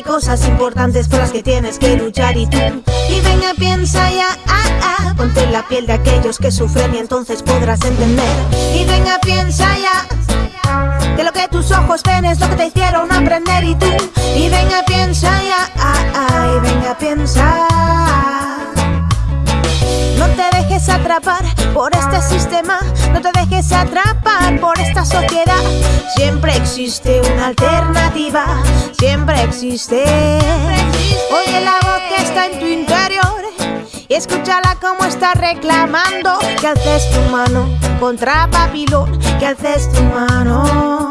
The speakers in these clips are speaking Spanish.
hay cosas importantes por las que tienes que luchar y tú. Y venga, piensa ya, ah, ah, ponte la piel de aquellos que sufren y entonces podrás entender. Y venga, piensa ya, que lo que tus ojos ven es lo que te hicieron aprender y tú. Y venga, piensa ya, ah, ah, y venga, piensa. No te dejes atrapar por este sistema, no te dejes atrapar por esta sociedad. Siempre existe una alternativa, siempre existe. Oye la voz que está en tu interior y escúchala como está reclamando que alces tu mano contra Babilón, que alces tu mano.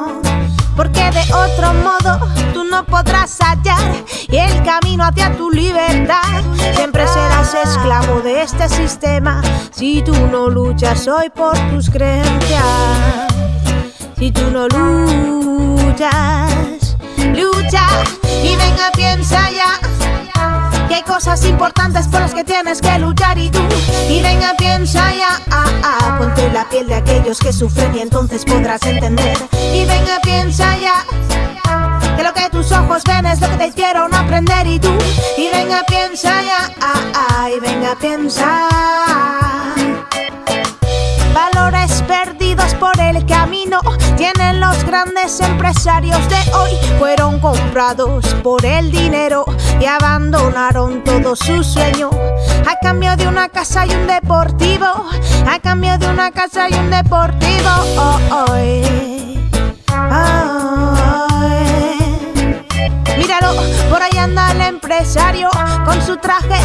Porque de otro modo tú no podrás hallar el camino hacia tu libertad. Siempre serás esclavo de este sistema si tú no luchas hoy por tus creencias. Si tú no luchas, lucha y venga, piensa ya. Que hay cosas importantes por las que tienes que luchar y tú. Y venga, piensa ya, ah, ah, Ponte la piel de aquellos que sufren y entonces podrás entender. Y venga, piensa ya Que lo que tus ojos ven es lo que te hicieron aprender y tú. Y venga, piensa ya, ah, ah, y venga, piensa. Valores perdidos por el camino tienen los grandes empresarios de hoy. Comprados por el dinero y abandonaron todo su sueño. A cambio de una casa y un deportivo. A cambio de una casa y un deportivo. Oh, oh, eh. Míralo, por ahí anda el empresario con su traje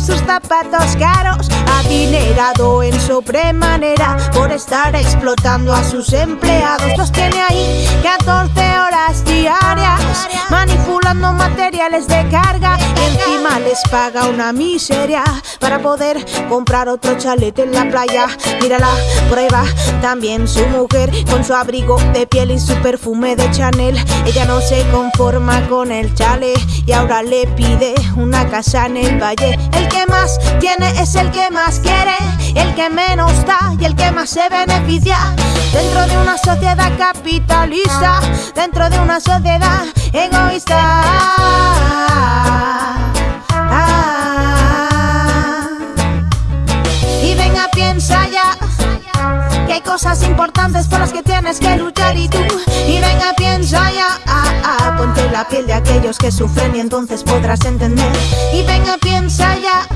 sus zapatos caros. Adinerado en sobremanera por estar explotando a sus empleados. Los tiene ahí 14 horas diarias manipulando materiales de carga y encima les paga una miseria para poder comprar otro chalete en la playa. Mírala, prueba también su mujer con su abrigo de piel y su perfume de Chanel. Ella no se conforma con el chale y ahora le pide una casa en el valle. Que más tiene es el que más quiere, el que menos da y el que más se beneficia. Dentro de una sociedad capitalista, dentro de una sociedad egoísta. Y venga, piensa ya que hay cosas importantes por las que tienes que luchar y tú. Y venga, piensa ya, la piel de aquellos que sufren y entonces podrás entender. Y venga, piensa ya.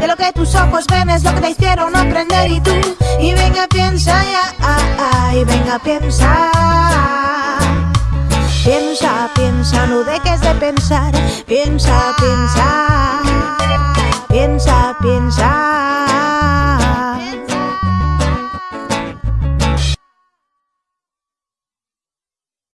De lo que tus ojos ven es lo que te hicieron aprender y tú Y venga piensa ya, ah, ah, y venga piensa Piensa, piensa, no dejes de pensar Piensa, piensa Piensa, piensa